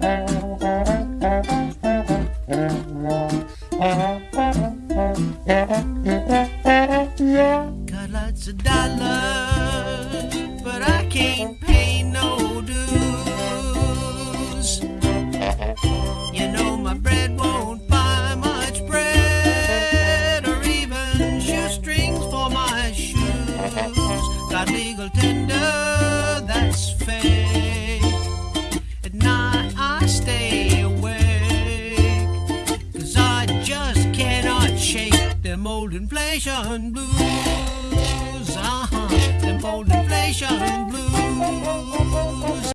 Got lots of dollars, but I can't pay no dues. You know my bread won't buy much bread or even shoestrings for my shoes. Got legal tender, stay awake, cause I just cannot shake them old inflation blues. Uh-huh, them old inflation blues.